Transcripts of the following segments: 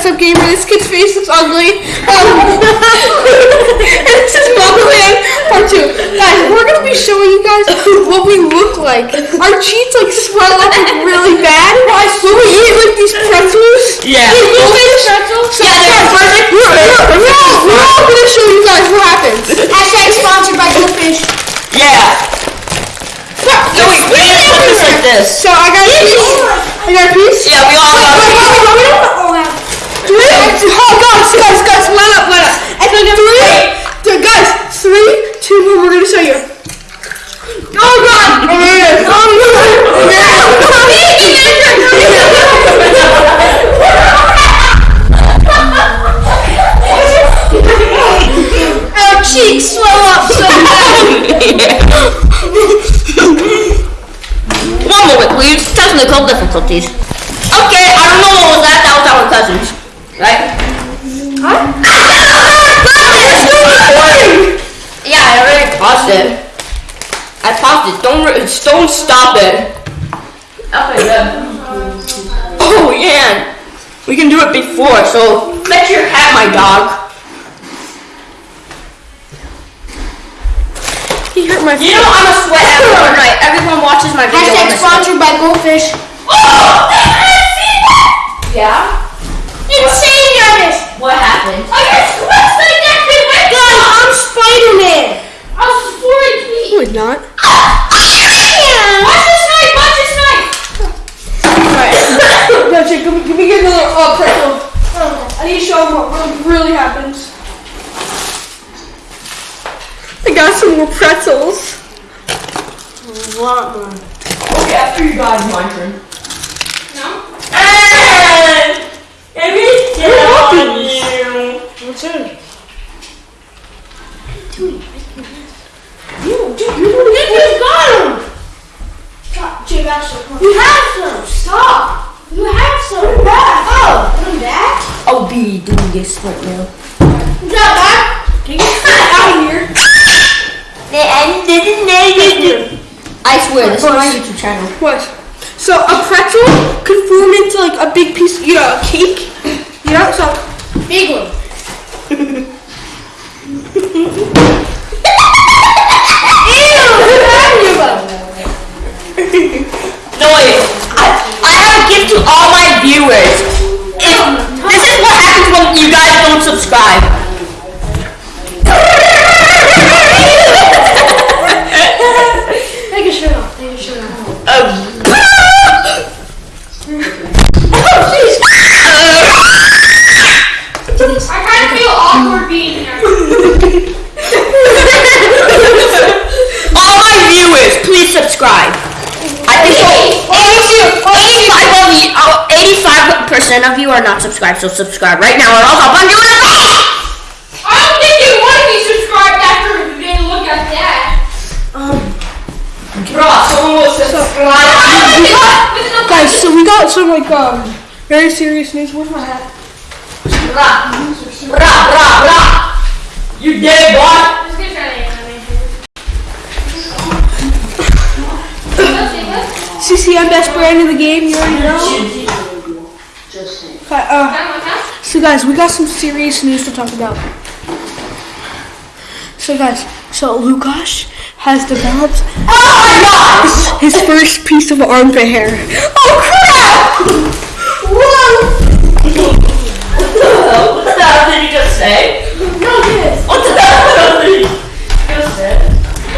dress up gamer. This kid's face looks ugly. Um, and this is Mugland part two. Guys, we're gonna be showing you guys what we look like. Our cheeks like swell up like, really bad. Why? When we eat like these pretzels. Yeah. Hey, you finish pretzels? Yeah, they're perfect. We're, we're, we're, all, we're all gonna show you guys what happens. Hashtag sponsored by Goldfish. Yeah. No, wait, we need to put this like this. So I got a piece. I got a piece. Yeah, we all got Wait, wait, wait, wait, wait. Oh, wow. Three, oh guys, guys, guys, line up, line up. And then three, th- guys, three, two, one, we're gonna show you. Oh god! Oh yeah! Oh Our cheeks swell up so bad. One moment, please. Technical difficulties. Okay, I don't know what was that. That was our cousins, right? Huh? yeah, I already paused it. I paused it. Don't don't stop it. Okay, good. Oh yeah, we can do it before. So fetch your hat, my dog. He hurt my You know I'm a sweat everyone, right? Everyone watches my video. Hashtag sponsored by Goldfish. Oh, yeah. Insane, Jarvis. What happened? I got sweats like that thing. Guys, I'm Spider-Man. I was four feet. No, he's not. Watch this knife. Watch this knife. Alright. Yo, Jake, give me, give me another uh, pretzel. I need to show them what what really happens. I got some more pretzels. A lot more. Okay, after you guys, my turn. No. Let me get on you. What's in? You, dude, you just got him. Stop, Jake, actually. You have some. Stop. You have some. Put 'em back. Oh, put 'em back. I'll be doing this right now. Put that back. Get your foot out of here. I swear, this is my YouTube channel. What? So a pretzel could form into like a big piece, you know, a cake. You know, so Big one. Viewers. If, this is what happens when you guys don't subscribe. 85% of you are not subscribed, so subscribe right now or else I'll punch you in the face! I don't think you want to be subscribed after you didn't look at that. Um, bro, someone will subscribe. guys, so we got some like um very serious news. Where's my hat? Bra, bra, bra, bra. You dead, boy. Let's get try to CCM best brand in the game. You already know. Okay, uh, so guys, we got some serious news to talk about. So guys, so Lukash has developed Oh his, his first piece of armpit hair. Oh crap! Whoa! What the hell did you just say? No, this. What the hell did you just say?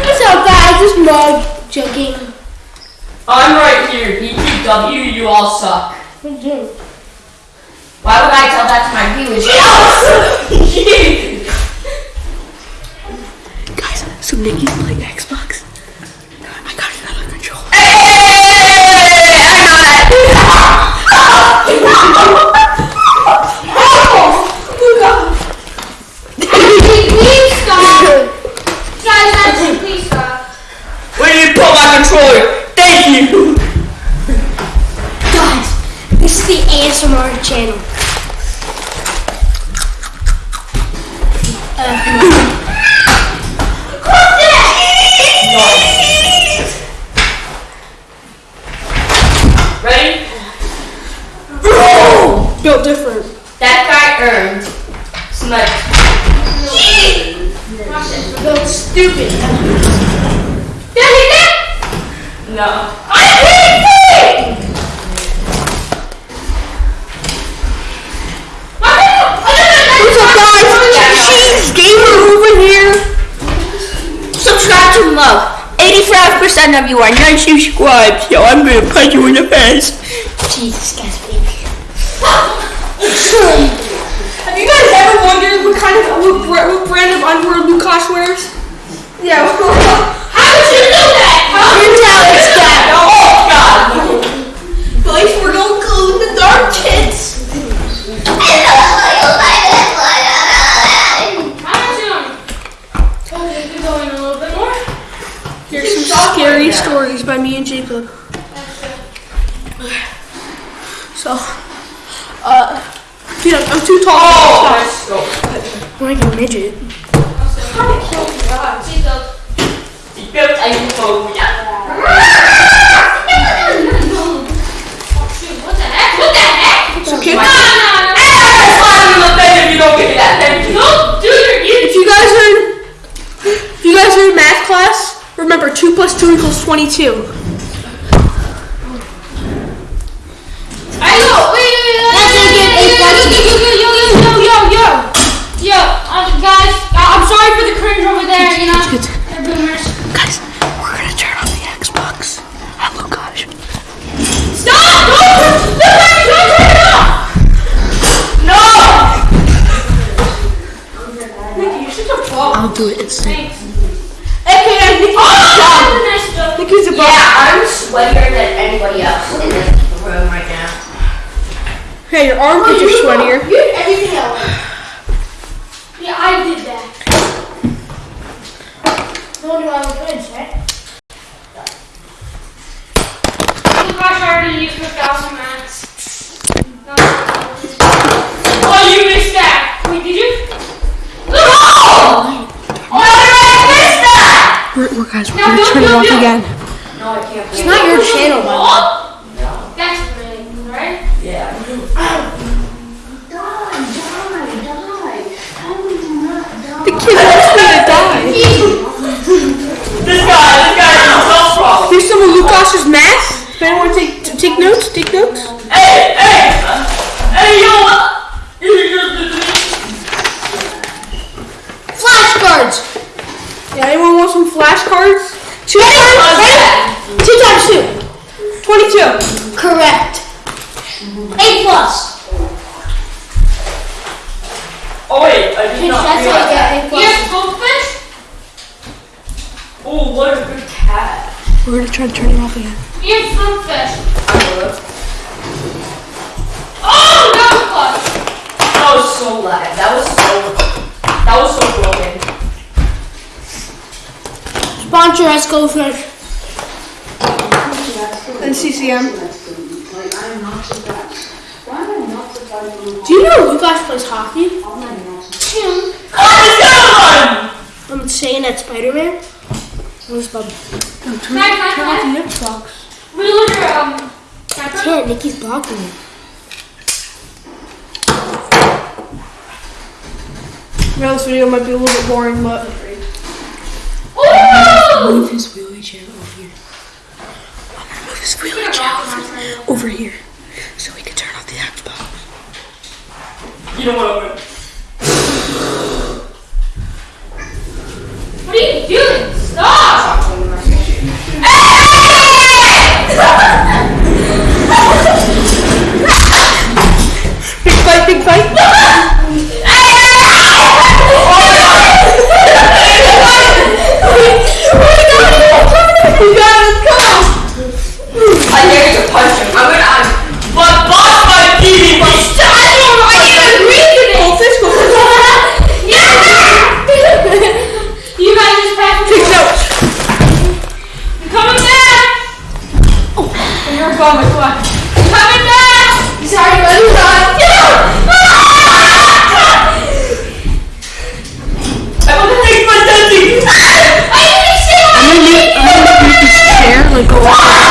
What's up, guys? This mug joking. I'm right here. BTW, you all suck. Why would I tell that to my viewers? Guys, so Nikki's playing Xbox. No. I hate it! What's up, guys? Cheese Gamer over here. Subscribe to love. 85% of you are not subscribed, so I'm gonna punch you in the face. Jesus, guys, baby. Have you guys ever wondered what kind of what, what brand of underwear Lukas wears? Yeah. How did you do that? How Here's how it's done. Oh god! Guys, we're gonna go in the dark, kids. How did you go in a little bit more? Here's some scary stories by me and Jacob. So, uh, dude, I'm, I'm too tall. Oh, to let's go. stop. I'm like a midget. 22. yo, know. Wait, wait, wait. Yo, yo, yo, yo, yo, yo, um, guys. Uh, I'm sorry for the cringe over there. You know, they're boomers. Guys, we're gonna turn on the Xbox. Hello. Stop! Don't, turn it off. No. I'll do it. It's sweatier than anybody else in this room right now. Hey, your armpits are sweatier. You did everything else. Yeah, I did that. No wonder why we couldn't check. Oh gosh, I already used the thousand max. No. Oh, you missed that. Wait, did you? No! Oh, I missed that! We're, we're guys, we're Now, gonna don't- turn it don't off do it. again. No, I can't. It's not your channel, by the way. Oh, that's really right. Yeah. The kid wants me to die. This guy, this guy has a health problem. Here's some of Lukas's math. If anyone want to take, to take notes, take notes. Hey, hey! Hey, yo! Flashcards. Yeah, anyone want some flashcards? Two What's times. that? Two times two. Twenty-two. Correct. A plus. Oh, wait, I did not That's you realize that. get A plus. Goldfish. Oh, what a good cat. We're gonna try to turn it off again. Yes, goldfish. I will. Oh, that was close. That was so lag. That was so. That was so broken. Sponsor us, go fish. And CCM. Do you know Lucas plays hockey? Two. Oh, I'm saying that Spider-Man. Where's Bob? Can I, can I, Turn off I? the Xbox. Reload your, um, camera. Can't. Nikki's blocking me. Yeah, this video might be a little bit boring, but Ooh! move his wheelchair over here. I'm gonna move his wheelchair over, over here so we can turn off the Xbox. You know what? What You're come on. I'm coming back! Sorry, already running I want to take my touchy! I didn't see what I'm gonna like.